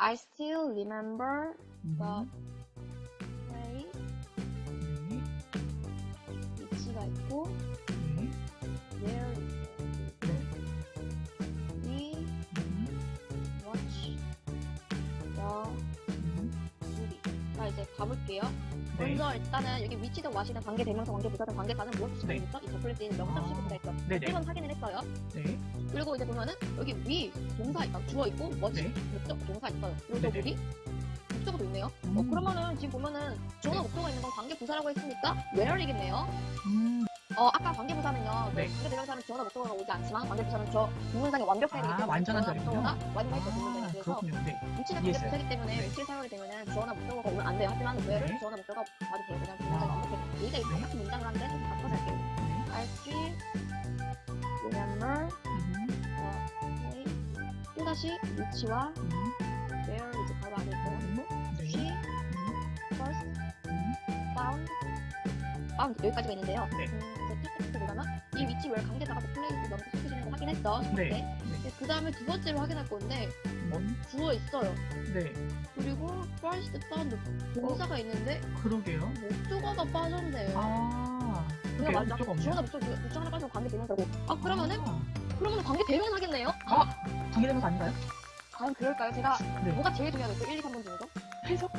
I still remember 음, the place 네, 위치가 있고 이제 가볼게요. 네. 먼저 일단은 여기 위치든 와시든 관계 대명사 관계 부사든 관계사는 무엇을 네. 지정했죠? 이 더플레스에는 명사 아, 시부터 있죠. 네네. 1번 확인을 했어요. 네, 그리고 이제 보면은 여기 위 동사 있다 주어 있고 뭐지 네. 목적 동사 있어요. 여기 목적어도 있네요. 어 음. 그러면은 지금 보면은 주어나 네. 목적어 있는 건 관계 부사라고 했으니까 where이겠네요. 음, 어 아까 관계 부사는요. 네. 관계 대명사는 주어나 목적어가 오지 않지만 관계 부사는 저 문장의 완벽성이기 아, 완전한 절이군요. 아, 문장이 그래서 그렇군요. 네. 위치는 관계 이해했어요. 부사이기 때문에 네. 위치를 사용하게 주어나 목적어가 오면 안 돼요. 하지만 where를 네. 주어나 목적어가 와도 돼요. 그냥 아. 완벽해. 얘가 네. 똑같은 문장을 하는데 좀 바꿔서 할게요. 네. Still remember place. 또다시 위치와 음, where 이제 바로 안에 있고 네. she 음, first 음, found found 여기까지가 있는데요. 네. 음, 이제 테스트 보다가 이 위치 where 관계사가 그 place 확인 첫 네. 네. 그 다음에 두 번째로 확인할 건데 음, 주어 있어요. 네. 그리고 first found 동사가 있는데 그러게요. 목적어가 빠졌네요. 아, 그냥 맞아. 주어나 목적 목적 하나 빠지면 관계 대명사고. 아 그러면은 아, 그러면은 관계 대명사겠네요. 관계되면서 아닌가요? 과연 그럴까요? 제가 네. 뭐가 제일 중요하겠어요? 1, 2, 3번 중에서? 해석?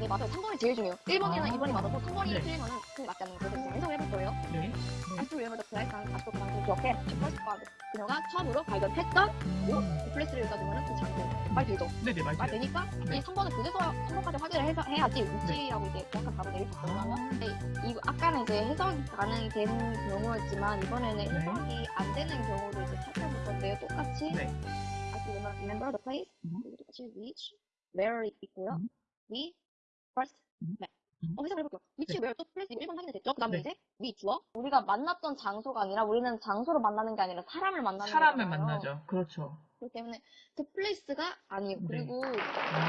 네 맞아요. 3번이 제일 중요해요. 1번이나 아. 2번이 맞아서 3번이 네. 틀리면은 그게 맞지 않는 거 그 first found. 그녀가 처음으로 발견했던 오, 플레이스를 읽어주면 그 장소. 말 되죠? 네네, 말 맞아요. 되니까 네. 이 3번은 그래서 3번까지 확인을 해서 해야지 위치라고 이제 정확한 답을 내릴 수 있거든요. 아. 근데 이 아까는 이제 해석이 가능된 경우였지만 이번에는 네. 해석이 안 되는 경우도 이제 살펴볼 건데요. 똑같이 네. I still remember the place. 음. 똑같이 which, where 있고요. 음. we, first, 음. met. 음. 어, 해석을 해볼게요. which, 네. where 또 place 1번 확인이 됐죠? 그 다음에 네. 이제 we 주어. 우리가 만났던 장소가 아니라 우리는 장소를 만나는 게 아니라 사람을 만나는 사람을 거잖아요. 만나죠. 그렇죠. 그렇기 때문에 그 place가 아니에요. 네. 그리고 아, 어.